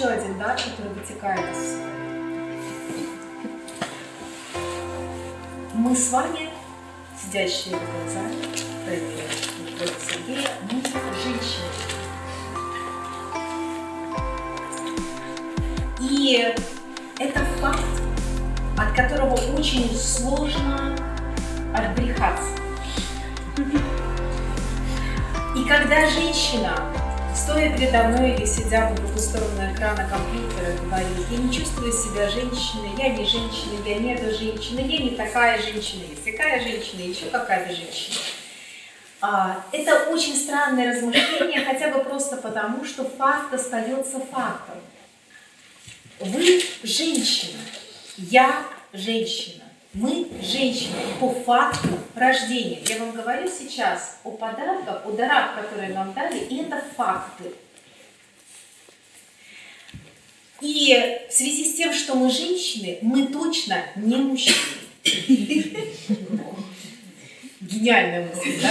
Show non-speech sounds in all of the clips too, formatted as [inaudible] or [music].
еще один дар, который вытекает из. Мы с вами, сидящие в зале, Фредди Сергея, мы женщины. И это факт, от которого очень сложно отбрехаться. И когда женщина, стоя передо мной или сидя по другую сторону экрана компьютера, говорит, я не чувствую себя женщиной, я не женщина, я не эта женщина, я не такая женщина, есть такая женщина, еще какая-то женщина. А, это очень странное размышление, хотя бы просто потому, что факт остается фактом. Вы женщина, я женщина. Мы женщины по факту рождения. Я вам говорю сейчас о подарках, о дарах, которые нам дали, и это факты. И в связи с тем, что мы женщины, мы точно не мужчины. Гениальная мысль, да?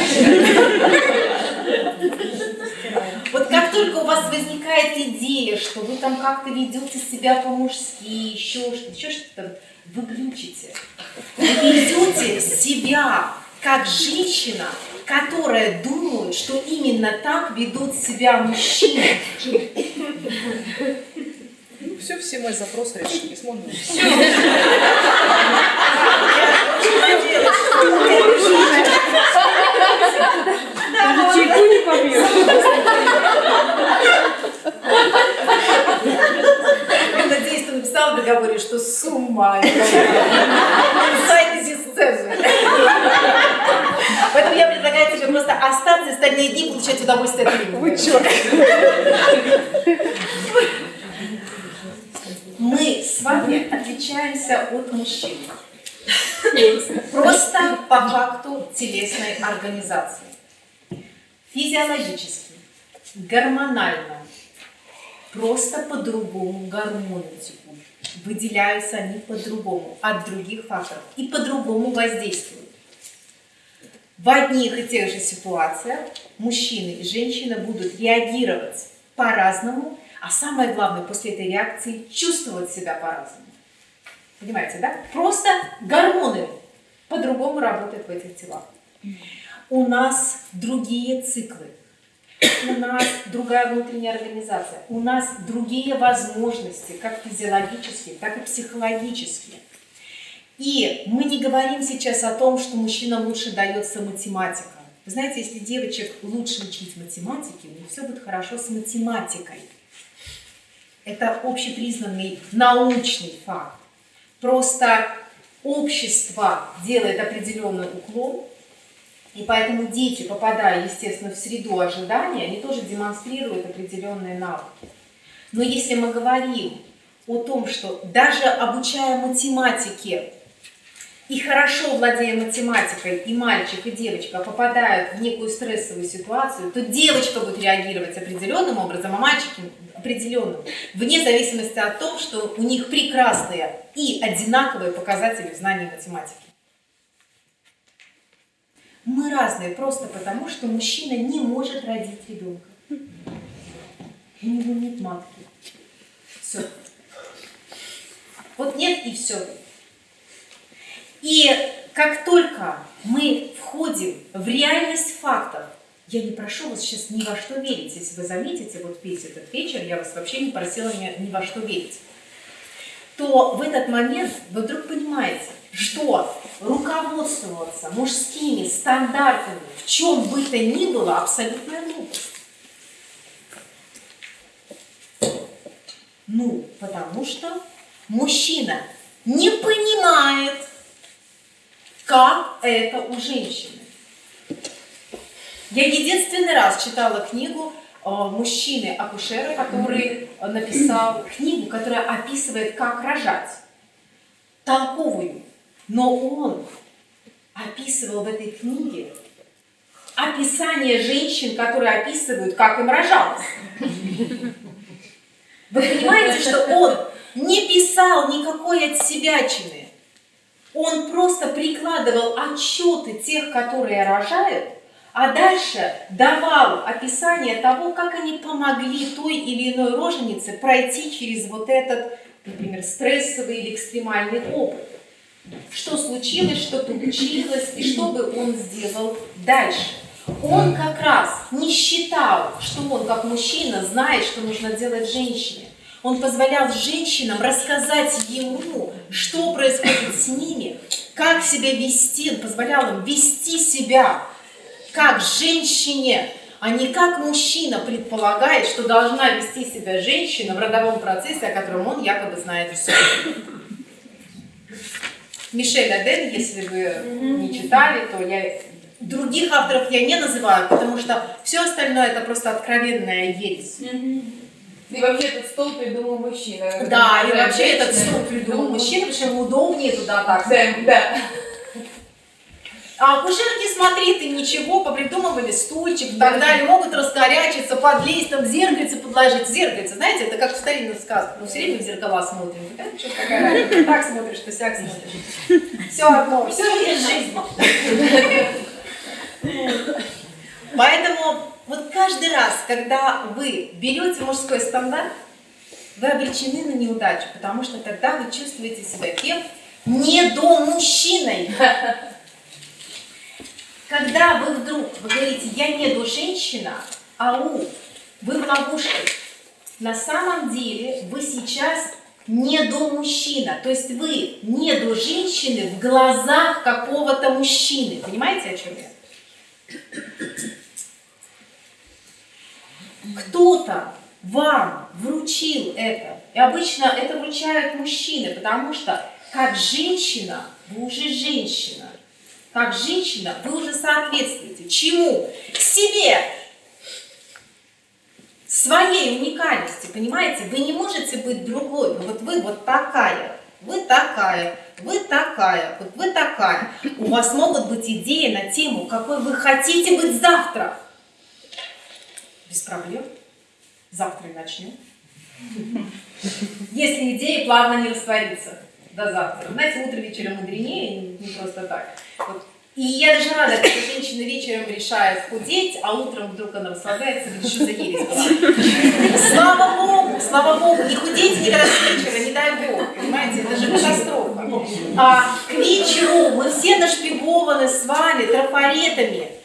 Вот как только у вас возникает идея, что вы там как-то ведете себя по-мужски, еще что-то, еще что-то, вы глючите. Вы ведете себя как женщина, которая думает, что именно так ведут себя мужчины. Все, все мои запросы решились. Можно? Все. Даже чайку не побьешь. Я надеюсь, ты написал в договоре, что сумма. Сайте сцены. Поэтому я предлагаю тебе просто остаться и остальные дни получать удовольствие от фильма. Вы черт. Мы с вами отличаемся от мужчин. Просто по факту телесной организации. Физиологически, гормонально, просто по-другому гормоны текут. Выделяются они по-другому, от других факторов и по-другому воздействуют. В одних и тех же ситуациях мужчины и женщины будут реагировать по-разному, а самое главное, после этой реакции чувствовать себя по-разному. Понимаете, да? Просто гормоны по-другому работают в этих телах. У нас другие циклы, у нас другая внутренняя организация, у нас другие возможности, как физиологические, так и психологические. И мы не говорим сейчас о том, что мужчина лучше дается математика. Вы знаете, если девочек лучше учить математике, у них все будет хорошо с математикой. Это общепризнанный научный факт. Просто общество делает определенный уклон, и поэтому дети, попадая, естественно, в среду ожидания, они тоже демонстрируют определенные навыки. Но если мы говорим о том, что даже обучая математике и хорошо владея математикой, и мальчик, и девочка попадают в некую стрессовую ситуацию, то девочка будет реагировать определенным образом, а мальчик определенным, вне зависимости от того, что у них прекрасные и одинаковые показатели в знании математики. Мы разные просто потому, что мужчина не может родить ребенка. У него нет матки. Все. Вот нет и все. И как только мы входим в реальность фактов, я не прошу вас сейчас ни во что верить. Если вы заметите, вот весь этот вечер я вас вообще не просила ни, ни во что верить. То в этот момент вы вдруг понимаете, что руководствоваться мужскими стандартами в чем бы то ни было абсолютная глупость. Ну, потому что мужчина не понимает, как это у женщины. Я единственный раз читала книгу э, мужчины-акушера, который написал книгу, которая описывает, как рожать. Толковую. Но он описывал в этой книге описание женщин, которые описывают, как им рожалось. Вы понимаете, что он не писал никакой от Он просто прикладывал отчеты тех, которые рожают, А дальше давал описание того, как они помогли той или иной роженице пройти через вот этот, например, стрессовый или экстремальный опыт. Что случилось, что получилось, и что бы он сделал дальше. Он как раз не считал, что он как мужчина знает, что нужно делать женщине. Он позволял женщинам рассказать ему, что происходит с ними, как себя вести. Он позволял им вести себя как женщине, а не как мужчина предполагает, что должна вести себя женщина в родовом процессе, о котором он якобы знает все. Мишель Аден, если вы не читали, то я других авторов я не называю, потому что все остальное это просто откровенная ересь. И вообще этот стол придумал мужчина. Да, и вообще этот стол придумал мужчина, потому что ему удобнее туда так. Да, да. А акушерки, смотри, ты ничего, попридумывали стульчик и так далее, могут раскорячиться, подлезть, там зеркальце подложить. Зеркальце, знаете, это как в старинных сказках, мы все время в зеркала смотрим. Да, что разница, так смотришь, то сяк смотришь. Все одно, все есть жизнь. Поэтому вот каждый раз, когда вы берете мужской стандарт, вы обречены на неудачу, потому что тогда вы чувствуете себя кем? Недомужчиной. Когда вы вдруг вы говорите, я не до женщина, ау, вы в ловушке. На самом деле вы сейчас не до мужчина, то есть вы не до женщины в глазах какого-то мужчины. Понимаете, о чем я? Кто-то вам вручил это. И обычно это вручают мужчины, потому что как женщина вы уже женщина. Как женщина вы уже соответствуете. Чему? Себе. Своей уникальности, понимаете? Вы не можете быть другой. Вот вы вот такая, вы такая, вы такая, вот вы такая. У вас могут быть идеи на тему, какой вы хотите быть завтра. Без проблем. Завтра и начнем. Если идея плавно не растворится до завтра. Знаете, утро вечером мудренее, не просто так. Вот. И я даже рада, когда женщина вечером решает худеть, а утром вдруг она расслабляется, говорит, что за ересь была. Слава Богу, слава Богу, не худейте никогда с вечера, не дай Бог, понимаете, это же катастрофа. А к вечеру мы все нашпигованы с вами трафаретами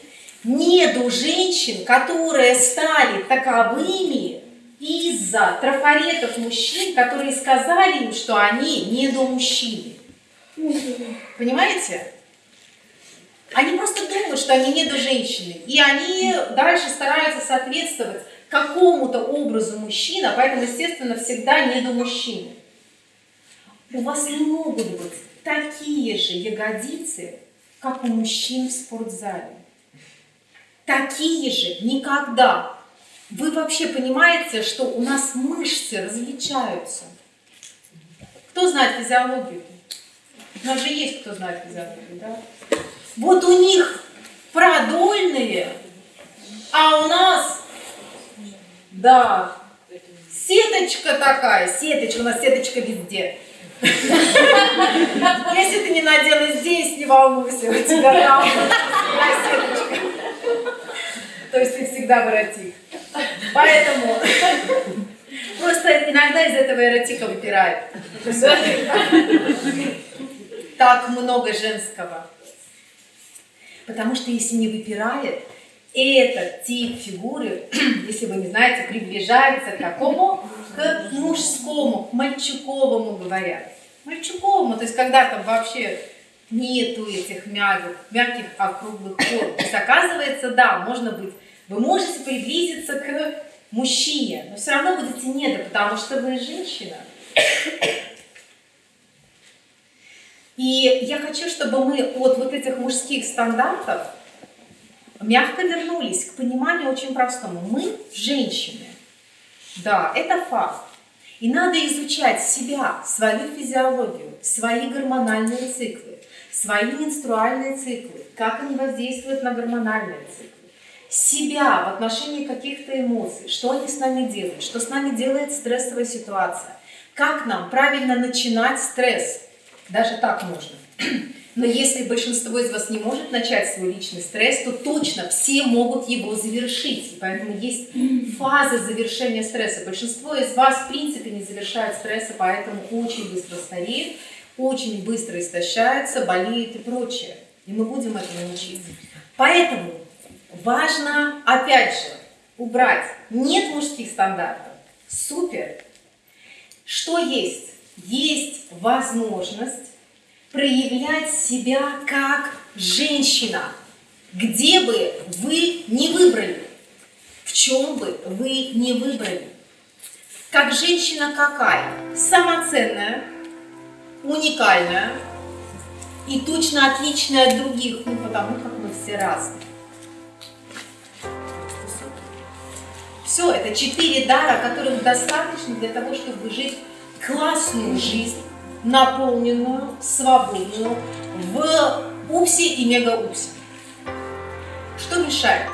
неду женщин, которые стали таковыми из-за трафаретов мужчин, которые сказали им, что они недомужчины. Понимаете? Они просто думают, что они не до женщины. И они дальше стараются соответствовать какому-то образу мужчины, а поэтому, естественно, всегда не до мужчины. У вас не могут быть такие же ягодицы, как у мужчин в спортзале. Такие же никогда. Вы вообще понимаете, что у нас мышцы различаются? Кто знает физиологию? У нас же есть кто знает физиологию, да? Вот у них продольные, а у нас, да, сеточка такая, сеточка, у нас сеточка везде. Если ты не надела здесь, не волнуйся, у тебя там сеточка. То есть ты всегда воротик. Поэтому просто иногда из этого эротика выпирает. Так много женского. Потому что если не выпирает, этот тип фигуры, [clears throat] если вы не знаете, приближается к какому? К мужскому, к мальчуковому говорят. Мальчуковому, то есть когда там вообще нету этих мягких, мягких округлых форм. То есть оказывается, да, можно быть, вы можете приблизиться к мужчине, но все равно будете недо, потому что вы женщина. И я хочу, чтобы мы от вот этих мужских стандартов мягко вернулись к пониманию очень простому. Мы женщины. Да, это факт. И надо изучать себя, свою физиологию, свои гормональные циклы, свои менструальные циклы, как они воздействуют на гормональные циклы, себя в отношении каких-то эмоций, что они с нами делают, что с нами делает стрессовая ситуация, как нам правильно начинать стресс, даже так можно. [clears throat] Но если большинство из вас не может начать свой личный стресс, то точно все могут его завершить. И поэтому есть [clears throat] фаза завершения стресса. Большинство из вас в принципе не завершает стресса, поэтому очень быстро стареет, очень быстро истощается, болеет и прочее. И мы будем этому учиться. Поэтому важно, опять же, убрать. Нет мужских стандартов. Супер. Что есть? Есть возможность проявлять себя как женщина, где бы вы не выбрали, в чем бы вы не выбрали. Как женщина какая? Самоценная, уникальная и точно отличная от других, ну потому как мы все разные. Все, это четыре дара, которых достаточно для того, чтобы жить классную жизнь, наполненную, свободную, в упсе и мега-упсе. Что мешает?